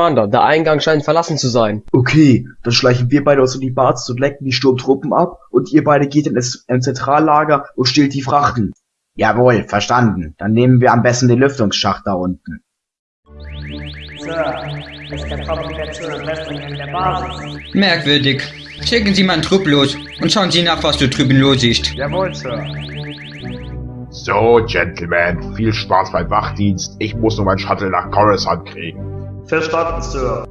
Commander, der Eingang scheint verlassen zu sein. Okay, dann schleichen wir beide uns in die Basis und lecken die Sturmtruppen ab und ihr beide geht in das Zentrallager und stehlt die Frachten. Jawohl, verstanden. Dann nehmen wir am besten den Lüftungsschacht da unten. Sir, es zur Rüstung in der Basis. Merkwürdig. Schicken Sie mal einen Trupp los und schauen Sie nach, was da drüben los ist. Jawohl, Sir. So, Gentlemen, viel Spaß beim Wachdienst. Ich muss nur mein Shuttle nach Coruscant kriegen. Verstanden, Sir.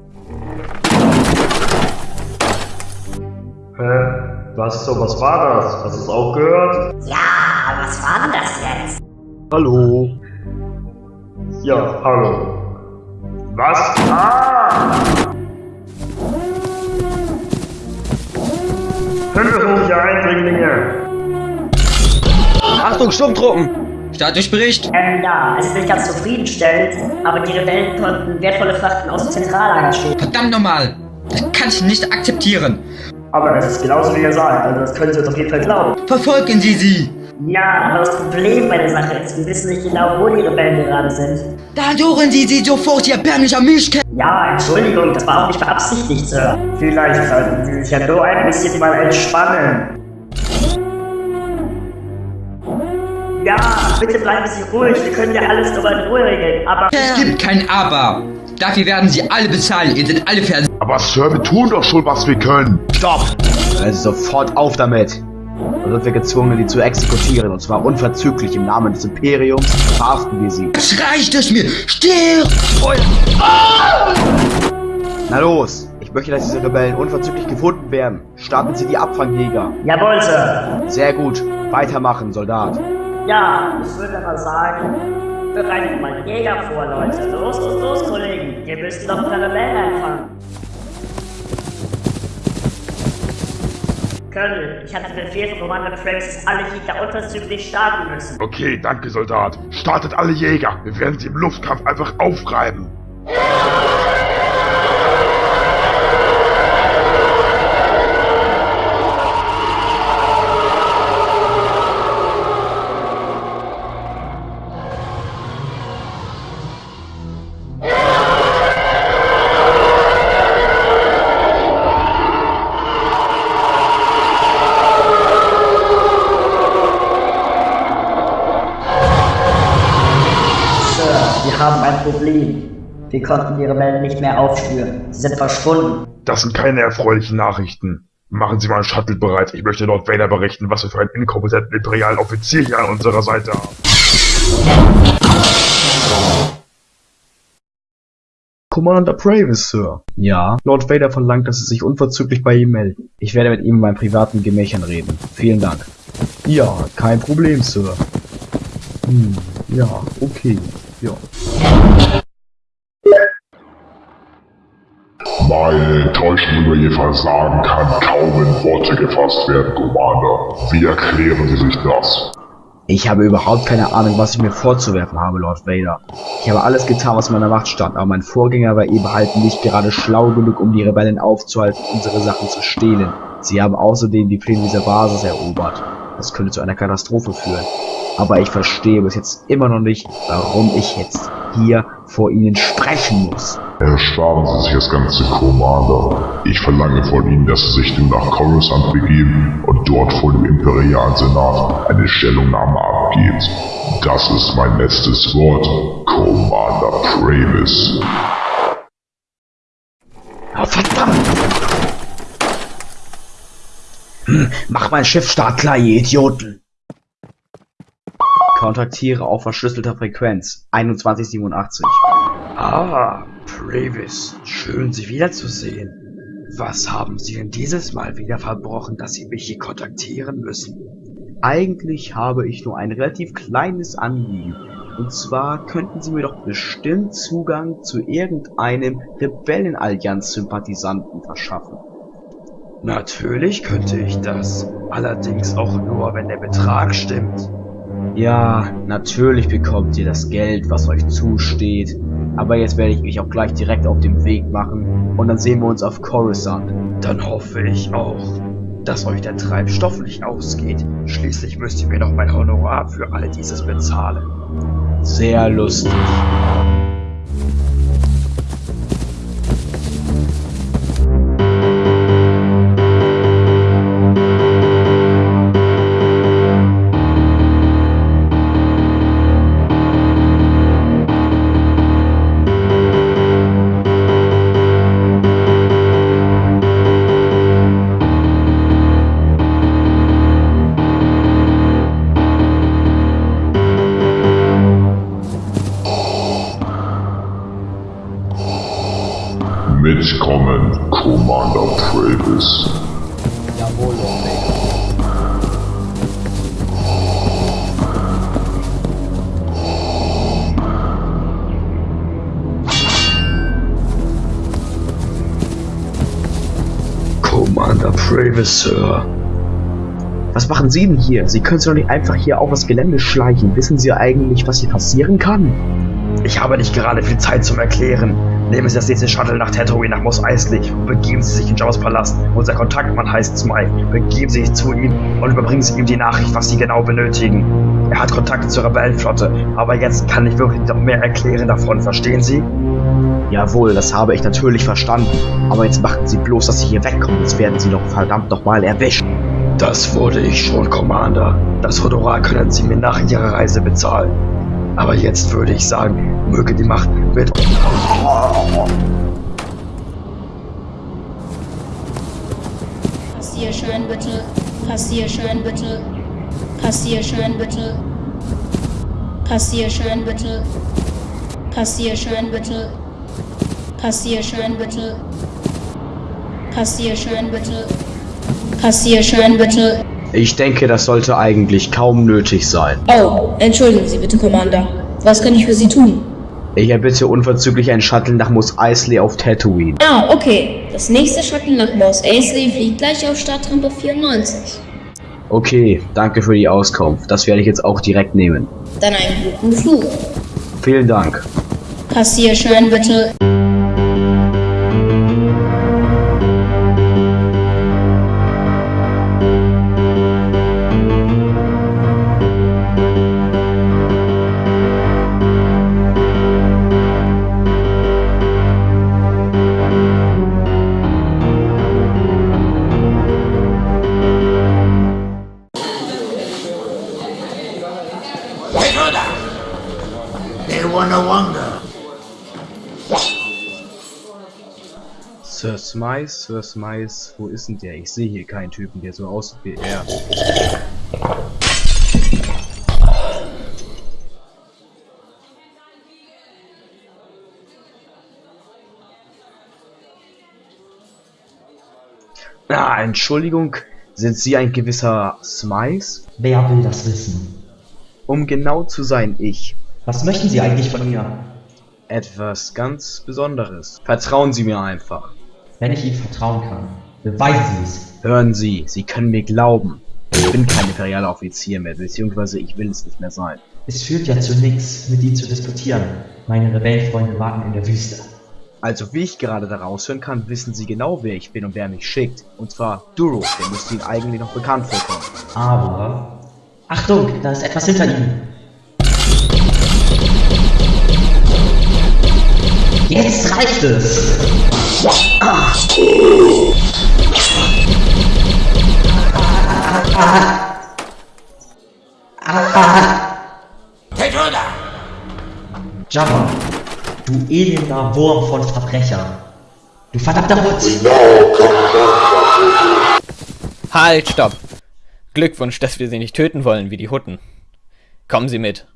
Hä? Was so, was war das? Hast du es auch gehört? Ja, was war denn das jetzt? Hallo. Ja, hallo. Was? Ah! Hilfe, ihr Eindringlinge! Achtung, Sturmtruppen! Status spricht. Ähm, ja, es ist nicht ganz zufriedenstellend, aber die Rebellen konnten wertvolle Frachten aus dem Zentrallager stehlen. Verdammt nochmal. Das kann ich nicht akzeptieren. Aber das ist genauso wie ihr sagt, also das können Sie uns auf jeden Fall glauben. Verfolgen Sie sie. Ja, aber das Problem bei der Sache ist, wir wissen nicht genau, wo die Rebellen gerade sind. Da suchen Sie sie sofort, ihr erbärmlicher Mischke. Ja, Entschuldigung, das war auch nicht beabsichtigt, Sir. Vielleicht sollten Sie sich ja nur ein bisschen mal entspannen. Ja, bitte bleiben Sie ruhig, wir können ja alles nur in Ruhe regeln, aber... Es gibt kein Aber. Dafür werden Sie alle bezahlen. Ihr seid alle vers... Aber Sir, wir tun doch schon, was wir können. Stopp! Also sofort auf damit! Dann sind wir gezwungen, die zu exekutieren, und zwar unverzüglich im Namen des Imperiums, verhaften wir sie. Jetzt reicht es mir. Stirb! Na los! Ich möchte, dass diese Rebellen unverzüglich gefunden werden. Starten Sie die Abfangjäger. Jawohl, Sir. Sehr gut. Weitermachen, Soldat. Ja, ich würde aber sagen, bereitet mal Jäger vor, Leute. Los, los, los, Kollegen. Wir müssen doch ein paar Rebellen einfangen. Colonel, ich hatte Befehl von Commander dass alle Jäger unverzüglich starten müssen. Okay, danke, Soldat. Startet alle Jäger. Wir werden sie im Luftkampf einfach aufreiben. Wir konnten die Rebellen nicht mehr aufspüren. Sie sind verschwunden. Das sind keine erfreulichen Nachrichten. Machen Sie mal einen Shuttle bereit. Ich möchte Lord Vader berichten, was wir für einen inkompetenten imperialen Offizier hier an unserer Seite haben. Commander Pravis, Sir. Ja? Lord Vader verlangt, dass Sie sich unverzüglich bei ihm melden. Ich werde mit ihm in meinen privaten Gemächern reden. Vielen Dank. Ja, kein Problem, Sir. Hm, ja, okay. Ja. Meine Enttäuschung über Ihr Versagen kann kaum in Worte gefasst werden, Commander. Wie erklären Sie sich das? Ich habe überhaupt keine Ahnung, was ich mir vorzuwerfen habe, Lord Vader. Ich habe alles getan, was in meiner Macht stand, aber mein Vorgänger war eben halt nicht gerade schlau genug, um die Rebellen aufzuhalten, unsere Sachen zu stehlen. Sie haben außerdem die Pläne dieser Basis erobert. Das könnte zu einer Katastrophe führen. Aber ich verstehe bis jetzt immer noch nicht, warum ich jetzt hier vor Ihnen sprechen muss. Ersparen Sie sich das ganze, Commander. Ich verlange von Ihnen, dass Sie sich nun nach Coruscant begeben und dort vor dem Imperialen Senat eine Stellungnahme abgeben. Das ist mein letztes Wort, Commander Pravis. Oh, verdammt! Hm, mach mein Schiff startklar, ihr Idioten! Kontaktiere auf verschlüsselter Frequenz 2187. Ah, Pravis, schön Sie wiederzusehen. Was haben Sie denn dieses Mal wieder verbrochen, dass Sie mich hier kontaktieren müssen? Eigentlich habe ich nur ein relativ kleines Anliegen. Und zwar könnten Sie mir doch bestimmt Zugang zu irgendeinem Rebellenallianz-Sympathisanten verschaffen. Natürlich könnte ich das. Allerdings auch nur, wenn der Betrag stimmt. Ja, natürlich bekommt ihr das Geld, was euch zusteht. Aber jetzt werde ich mich auch gleich direkt auf den Weg machen und dann sehen wir uns auf Coruscant. Dann hoffe ich auch, dass euch der Treibstoff nicht ausgeht. Schließlich müsst ihr mir doch mein Honorar für all dieses bezahlen. Sehr lustig. Travis. Jawohl, Vader. Commander Pravis, Sir. Was machen Sie denn hier? Sie können sich doch nicht einfach hier auf das Gelände schleichen. Wissen Sie eigentlich, was hier passieren kann? Ich habe nicht gerade viel Zeit zum Erklären. Nehmen Sie das nächste Shuttle nach Tatooine nach Mos Eisley und begeben Sie sich in Jabba's Palast. Unser Kontaktmann heißt Smile. Begeben Sie sich zu ihm und überbringen Sie ihm die Nachricht, was Sie genau benötigen. Er hat Kontakte zur Rebellenflotte, aber jetzt kann ich wirklich noch mehr erklären davon, verstehen Sie? Jawohl, das habe ich natürlich verstanden. Aber jetzt machen Sie bloß, dass Sie hier wegkommen. Jetzt werden Sie doch verdammt nochmal erwischt. Das wurde ich schon, Commander. Das Honorar können Sie mir nach Ihrer Reise bezahlen. Aber jetzt würde ich sagen, möge die Macht mit... Kassier schön bitte, kassier schön bitte, kassier schön bitte, kassier schön bitte, kassier schön bitte, kassier schön bitte, kassier schön bitte, kassier schön bitte. Ich denke, das sollte eigentlich kaum nötig sein. Oh, entschuldigen Sie bitte, Commander. Was kann ich für Sie tun? Ich erbitte unverzüglich einen Shuttle nach Mos Eisley auf Tatooine. Ah, okay. Das nächste Shuttle nach Mos Eisley fliegt gleich auf Startrampe 94. Okay, danke für die Auskunft. Das werde ich jetzt auch direkt nehmen. Dann einen guten Flug. Vielen Dank. Passierschein bitte. Smice, Sir Smice, wo ist denn der? Ich sehe hier keinen Typen, der so aussieht wie er. Ah, Entschuldigung, sind Sie ein gewisser Smice? Wer will das wissen? Um genau zu sein, ich. Was möchten Sie eigentlich von mir? Etwas ganz Besonderes. Vertrauen Sie mir einfach. Wenn ich Ihnen vertrauen kann, beweisen Sie es. Hören Sie, Sie können mir glauben. Ich bin kein imperialer Offizier mehr, beziehungsweise ich will es nicht mehr sein. Es führt ja zu nichts, mit Ihnen zu diskutieren. Meine Rebellenfreunde warten in der Wüste. Also wie ich gerade daraus hören kann, wissen Sie genau, wer ich bin und wer mich schickt. Und zwar Duro, der müsste Ihnen eigentlich noch bekannt vorkommen. Aber... Achtung, da ist etwas hinter Ihnen. Jetzt reicht es! Jabba, du elender Wurm von Verbrecher. Du verdammter Hund! Halt, stopp! Glückwunsch, dass wir sie nicht töten wollen wie die Hutten. Kommen Sie mit.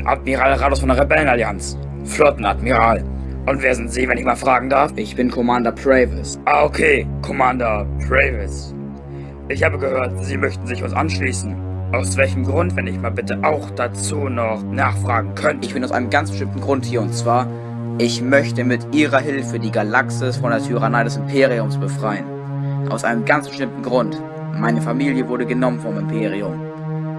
Bin Admiral Rados von der Rebellenallianz. Flottenadmiral. Und wer sind Sie, wenn ich mal fragen darf? Ich bin Commander Pravis. Ah, okay. Commander Pravis. Ich habe gehört, Sie möchten sich uns anschließen. Aus welchem Grund, wenn ich mal bitte auch dazu noch nachfragen könnte? Ich bin aus einem ganz bestimmten Grund hier und zwar, ich möchte mit Ihrer Hilfe die Galaxis von der Tyrannei des Imperiums befreien. Aus einem ganz bestimmten Grund. Meine Familie wurde genommen vom Imperium.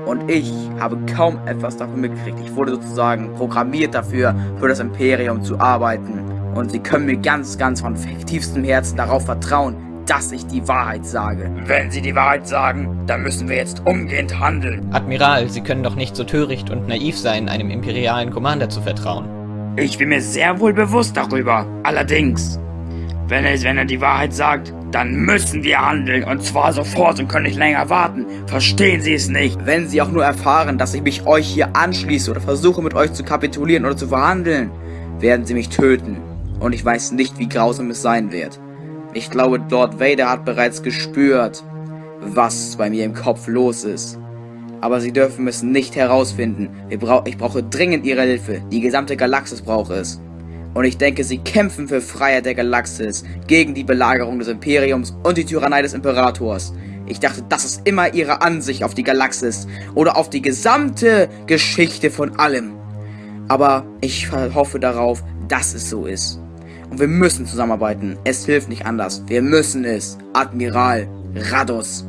Und ich habe kaum etwas davon mitgekriegt. Ich wurde sozusagen programmiert dafür, für das Imperium zu arbeiten. Und Sie können mir ganz, ganz von tiefstem Herzen darauf vertrauen, dass ich die Wahrheit sage. Wenn Sie die Wahrheit sagen, dann müssen wir jetzt umgehend handeln. Admiral, Sie können doch nicht so töricht und naiv sein, einem imperialen Commander zu vertrauen. Ich bin mir sehr wohl bewusst darüber. Allerdings, wenn er, wenn er die Wahrheit sagt, dann müssen wir handeln und zwar sofort und können nicht länger warten. Verstehen Sie es nicht? Wenn Sie auch nur erfahren, dass ich mich euch hier anschließe oder versuche mit euch zu kapitulieren oder zu verhandeln, werden Sie mich töten. Und ich weiß nicht, wie grausam es sein wird. Ich glaube, Lord Vader hat bereits gespürt, was bei mir im Kopf los ist. Aber sie dürfen es nicht herausfinden. Brau ich brauche dringend ihre Hilfe. Die gesamte Galaxis braucht es. Und ich denke, sie kämpfen für Freiheit der Galaxis, gegen die Belagerung des Imperiums und die Tyrannei des Imperators. Ich dachte, das ist immer ihre Ansicht auf die Galaxis oder auf die gesamte Geschichte von allem. Aber ich hoffe darauf, dass es so ist. Und wir müssen zusammenarbeiten. Es hilft nicht anders. Wir müssen es. Admiral Radus.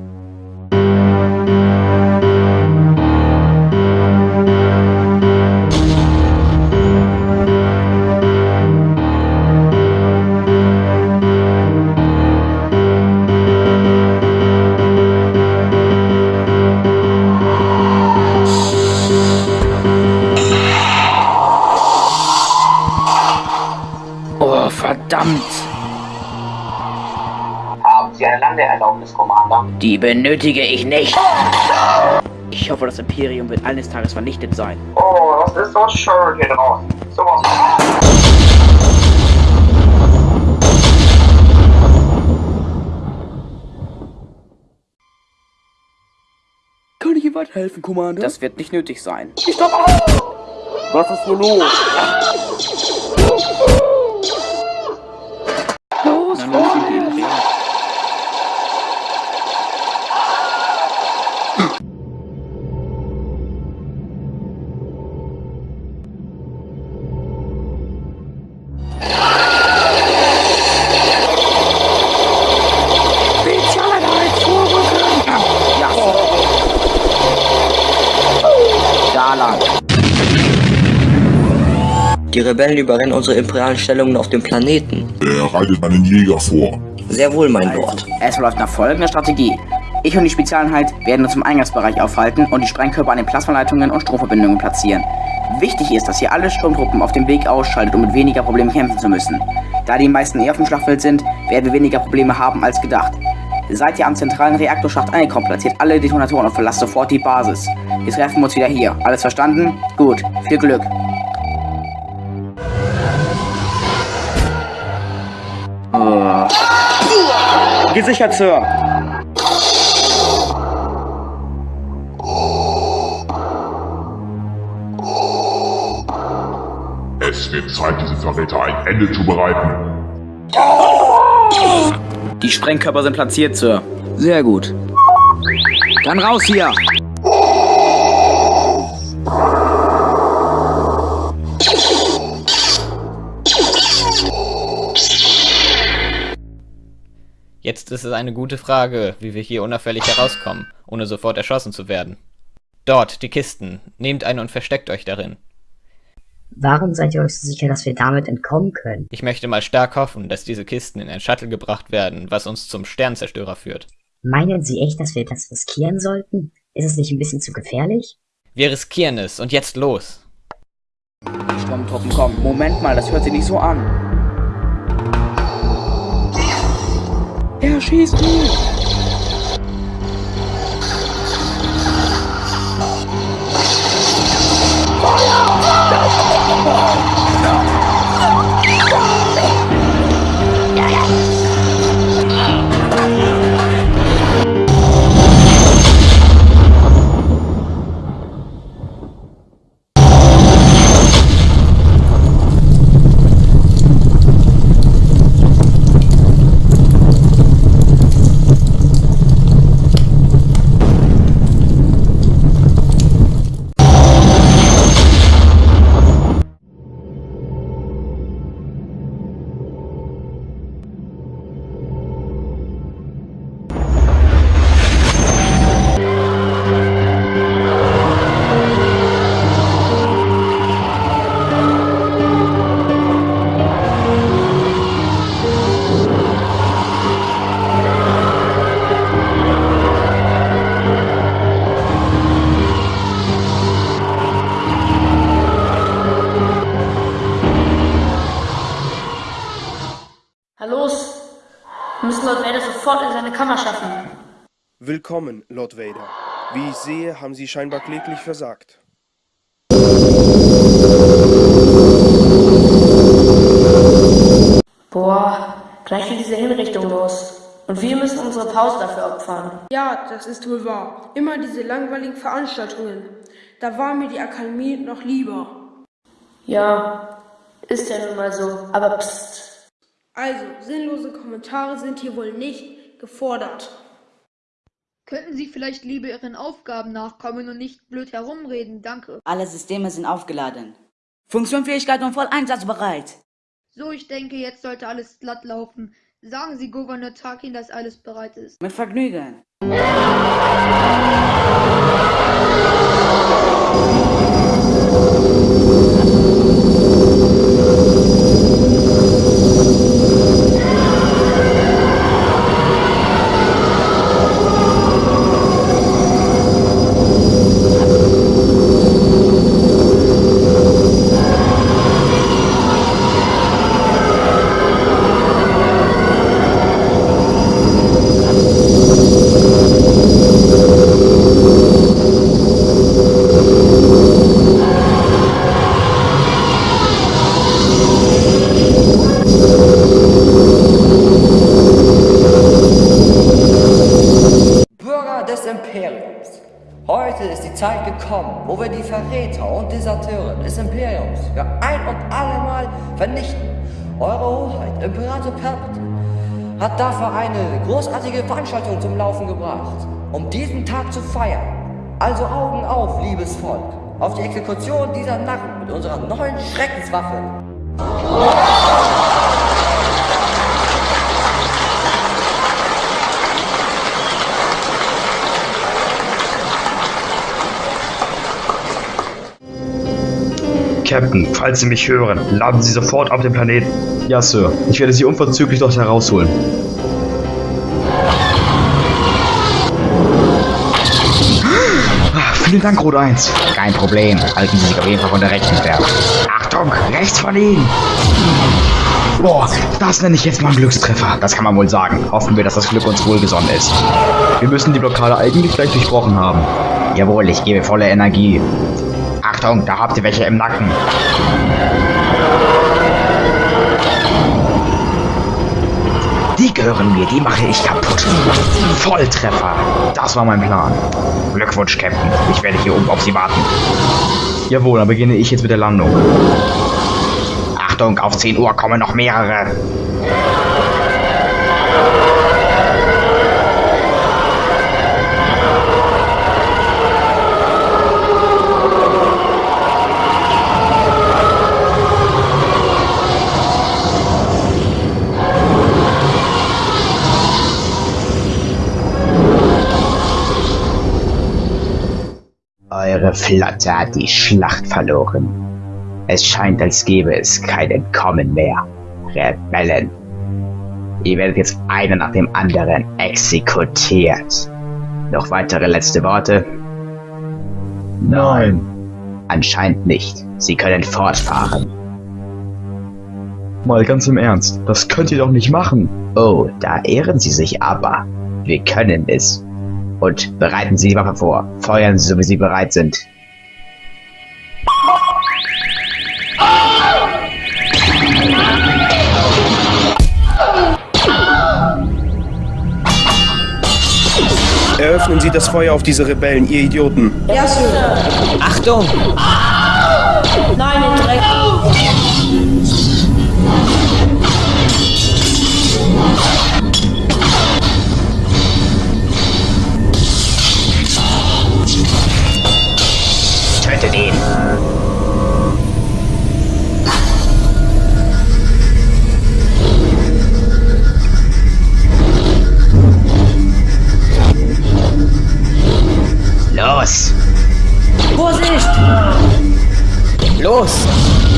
Landeerlaubnis, Commander? Die benötige ich nicht. Ich hoffe, das Imperium wird eines Tages vernichtet sein. Oh, das ist so schön hier draußen. Sowas. Kann ich Ihnen weiterhelfen, Commander? Das wird nicht nötig sein. Stopp! Was ist hier los? Los, Rebellen überrennen unsere imperialen Stellungen auf dem Planeten. Er reitet einen Jäger vor. Sehr wohl, mein Lord. Es läuft nach folgender Strategie. Ich und die Spezialeinheit werden uns im Eingangsbereich aufhalten und die Sprengkörper an den Plasmaleitungen und Stromverbindungen platzieren. Wichtig ist, dass ihr alle Sturmtruppen auf dem Weg ausschaltet, um mit weniger Problemen kämpfen zu müssen. Da die meisten eher auf dem Schlachtfeld sind, werden wir weniger Probleme haben als gedacht. Seid ihr am zentralen Reaktorschacht angekommen, platziert alle Detonatoren und verlasst sofort die Basis. Wir treffen uns wieder hier. Alles verstanden? Gut. Viel Glück. Gesichert, Sir. Es wird Zeit, diesem Verräter ein Ende zu bereiten. Die Sprengkörper sind platziert, Sir. Sehr gut. Dann raus hier! Ist es eine gute Frage, wie wir hier unauffällig herauskommen, ohne sofort erschossen zu werden. Dort, die Kisten. Nehmt eine und versteckt euch darin. Warum seid ihr euch so sicher, dass wir damit entkommen können? Ich möchte mal stark hoffen, dass diese Kisten in ein Shuttle gebracht werden, was uns zum Sternzerstörer führt. Meinen Sie echt, dass wir das riskieren sollten? Ist es nicht ein bisschen zu gefährlich? Wir riskieren es und jetzt los. Die Sturmtruppen kommen. Moment mal, das hört sich nicht so an. Er schießt mich! Willkommen, Lord Vader. Wie ich sehe, haben Sie scheinbar kläglich versagt. Boah, gleich geht diese Hinrichtung los. Und wir müssen unsere Pause dafür opfern. Ja, das ist wohl wahr. Immer diese langweiligen Veranstaltungen. Da war mir die Akademie noch lieber. Ja, ist ja nun mal so. Aber psst. Also, sinnlose Kommentare sind hier wohl nicht gefordert. Könnten Sie vielleicht lieber Ihren Aufgaben nachkommen und nicht blöd herumreden, danke. Alle Systeme sind aufgeladen. Funktionsfähigkeit und voll einsatzbereit. So, ich denke, jetzt sollte alles glatt laufen. Sagen Sie Gouverneur Tarkin, dass alles bereit ist. Mit Vergnügen. Bürger des Imperiums. Heute ist die Zeit gekommen, wo wir die Verräter und Deserteure des Imperiums für ein und allemal vernichten. Eure Hoheit, Imperator Palpatine, hat dafür eine großartige Veranstaltung zum Laufen gebracht, um diesen Tag zu feiern. Also Augen auf, liebes Volk, auf die Exekution dieser Narren mit unserer neuen Schreckenswaffe. Captain, falls Sie mich hören, laden Sie sofort auf den Planeten. Ja, Sir. Ich werde Sie unverzüglich dort herausholen. Ah, Vielen Dank, Rot 1. Kein Problem. Halten Sie sich auf jeden Fall von der rechten fern. Achtung, rechts von Ihnen! Boah, das nenne ich jetzt mal einen Glückstreffer. Das kann man wohl sagen. Hoffen wir, dass das Glück uns wohlgesonnen ist. Wir müssen die Blockade eigentlich gleich durchbrochen haben. Jawohl, ich gebe volle Energie. Achtung, da habt ihr welche im Nacken. Die gehören mir, die mache ich kaputt. Volltreffer. Das war mein Plan. Glückwunsch, Captain. Ich werde hier oben auf Sie warten. Jawohl, dann beginne ich jetzt mit der Landung. Achtung, auf 10 Uhr kommen noch mehrere. Eure Flotte hat die Schlacht verloren. Es scheint, als gäbe es kein Entkommen mehr. Rebellen. Ihr werdet jetzt einer nach dem anderen exekutiert. Noch weitere letzte Worte? Nein. Anscheinend nicht. Sie können fortfahren. Mal ganz im Ernst, das könnt ihr doch nicht machen. Oh, da ehren Sie sich aber. Wir können es. Und bereiten Sie die Waffe vor. Feuern Sie, so wie Sie bereit sind. Eröffnen Sie das Feuer auf diese Rebellen, ihr Idioten. Ja, Sir. Achtung! Nein, Dreck. Los! Vorsicht! Los!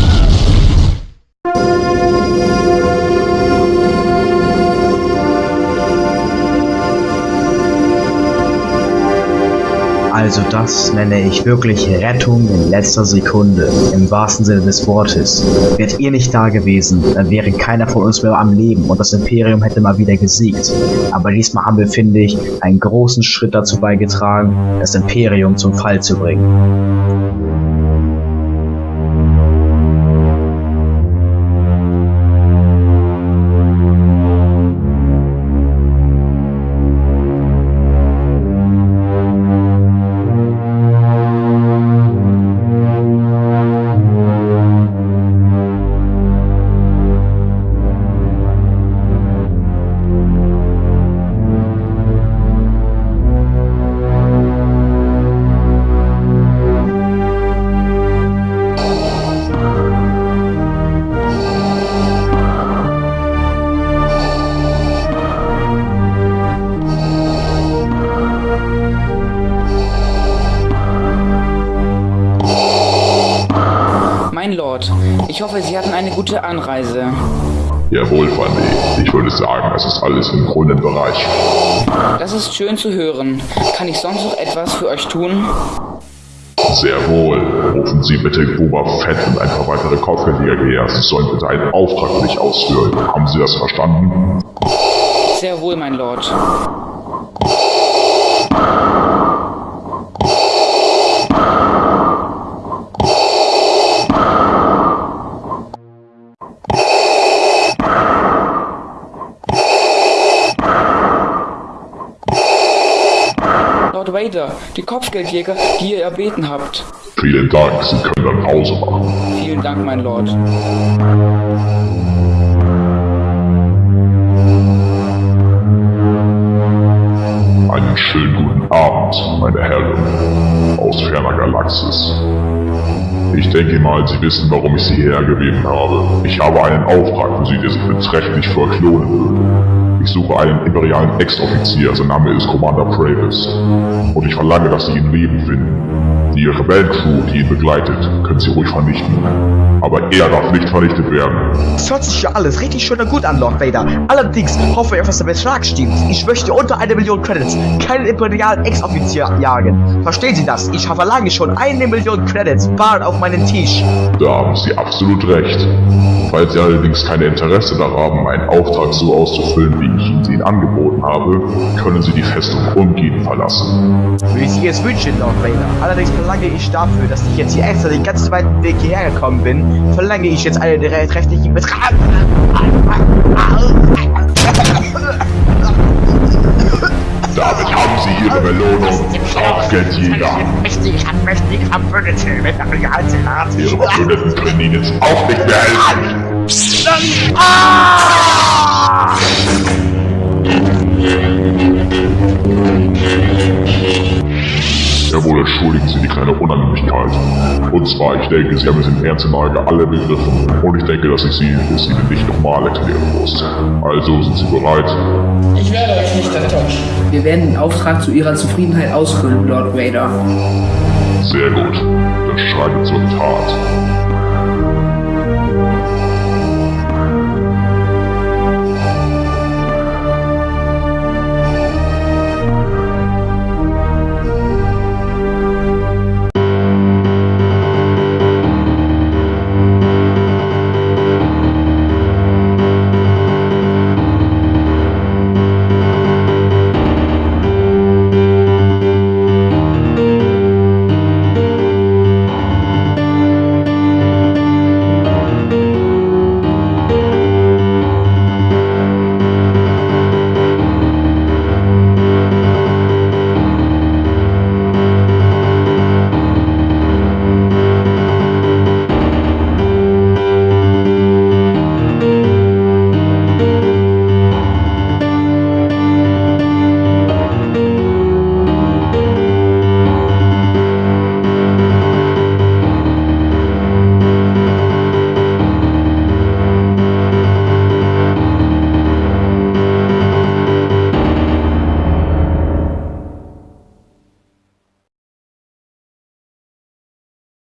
Also das nenne ich wirklich Rettung in letzter Sekunde, im wahrsten Sinne des Wortes. Wärt ihr nicht da gewesen, dann wäre keiner von uns mehr am Leben und das Imperium hätte mal wieder gesiegt. Aber diesmal haben wir, finde ich, einen großen Schritt dazu beigetragen, das Imperium zum Fall zu bringen. Ist schön zu hören. Kann ich sonst noch etwas für euch tun? Sehr wohl. Rufen Sie bitte Boba Fett und ein paar weitere Kopfgeldjäger her. Sie sollen bitte einen Auftrag für dich ausführen. Haben Sie das verstanden? Sehr wohl, mein Lord. Vader, die Kopfgeldjäger, die ihr erbeten habt. Vielen Dank. Sie können dann Pause machen. Vielen Dank, mein Lord. Einen schönen guten Abend, meine Herren aus ferner Galaxis. Ich denke mal, Sie wissen, warum ich Sie hierher gebeten habe. Ich habe einen Auftrag für Sie, der sich beträchtlich verklonen würde. Ich suche einen imperialen Ex-Offizier, sein Name ist Commander Pravis. Und ich verlange, dass Sie ihn Leben finden. Die Rebellencrew, die ihn begleitet, können Sie ruhig vernichten. Aber er darf nicht vernichtet werden. Das hört sich ja alles richtig schön und gut an, Lord Vader. Allerdings hoffe ich, dass der Betrag stimmt. Ich möchte unter eine Million Credits keinen imperialen Ex-Offizier jagen. Verstehen Sie das? Ich verlange schon eine Million Credits bar auf meinen Tisch. Da haben Sie absolut recht. Falls Sie allerdings kein Interesse daran haben, einen Auftrag so auszufüllen, wie ich Ihnen ihn angeboten habe, können Sie die Festung umgehend verlassen. Wie Sie es wünschen, Lord Vader. Allerdings verlange ich dafür, dass ich jetzt hier extra den ganzen weiten Weg hierher gekommen bin, verlange ich jetzt einen rechtlichen Betrag. Damit haben Sie Ihre Belohnung, Kopfgeldjäger. Mächtig, mächtig Verbündete mit der Realsenat. Ihre Verbündeten können Ihnen jetzt auch nicht mehr helfen. Jawohl, entschuldigen Sie die kleine Unannehmlichkeit. Und zwar, ich denke, Sie haben es in ernster Lage alle begriffen. Und ich denke, dass ich Sie es Ihnen nicht nochmal erklären muss. Also, sind Sie bereit? Ich werde euch nicht enttäuschen. Wir werden den Auftrag zu Ihrer Zufriedenheit ausfüllen, Lord Vader. Sehr gut. Dann schreitet zur Tat.